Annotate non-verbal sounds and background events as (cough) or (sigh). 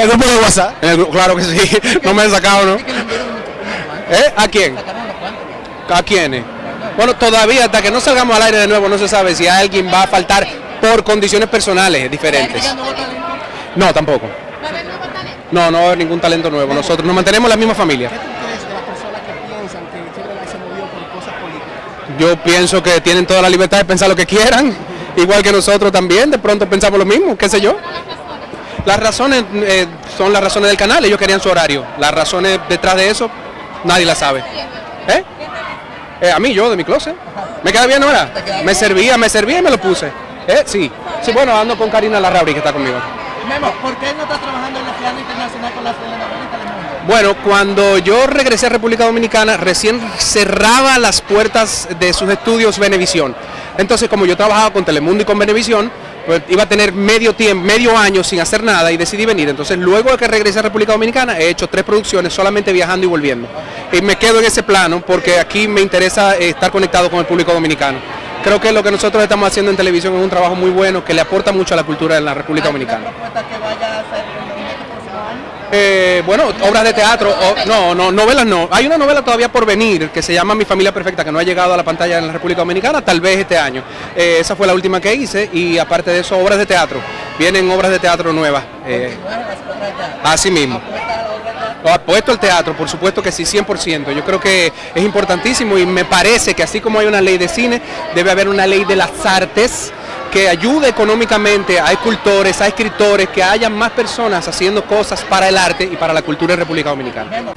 ¿El grupo de WhatsApp? En el gru- claro que sí, (laughs) no me he sacado, ¿no? ¿Eh? ¿A quién? ¿A quiénes? Bueno, todavía hasta que no salgamos al aire de nuevo no se sabe si alguien va a faltar por condiciones personales diferentes. No, tampoco. No, no va a haber ningún talento nuevo. Nosotros nos mantenemos la misma familia. ¿Qué tú crees de las personas que piensan que Chevrolet se movió por cosas políticas? Yo pienso que tienen toda la libertad de pensar lo que quieran, (laughs) igual que nosotros también, de pronto pensamos lo mismo, qué sé yo. Las razones eh, son las razones del canal, ellos querían su horario. Las razones detrás de eso, nadie las sabe. ¿Eh? Eh, a mí, yo, de mi closet. ¿Me queda bien ahora? Me servía, me servía y me lo puse. ¿Eh? Sí. Sí, bueno, ando con Karina Larrauri, que está conmigo. Memo, ¿por qué no estás trabajando en la final internacional con la? Bueno, cuando yo regresé a República Dominicana, recién cerraba las puertas de sus estudios Venevisión. Entonces, como yo trabajaba con Telemundo y con Venevisión, pues iba a tener medio tiempo, medio año sin hacer nada y decidí venir. Entonces, luego de que regresé a República Dominicana, he hecho tres producciones solamente viajando y volviendo. Y me quedo en ese plano porque aquí me interesa eh, estar conectado con el público dominicano. Creo que lo que nosotros estamos haciendo en televisión es un trabajo muy bueno que le aporta mucho a la cultura en la República Dominicana. Eh, bueno, obras de teatro, no, no, novelas no. Hay una novela todavía por venir que se llama Mi familia perfecta, que no ha llegado a la pantalla en la República Dominicana, tal vez este año. Eh, esa fue la última que hice y aparte de eso, obras de teatro. Vienen obras de teatro nuevas. eh, así mismo. Apuesto al teatro, por supuesto que sí, 100%. Yo creo que es importantísimo y me parece que así como hay una ley de cine, debe haber una ley de las artes que ayude económicamente a escultores, a escritores, que haya más personas haciendo cosas para el arte y para la cultura en República Dominicana.